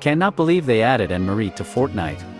Cannot believe they added Anne Marie to Fortnite.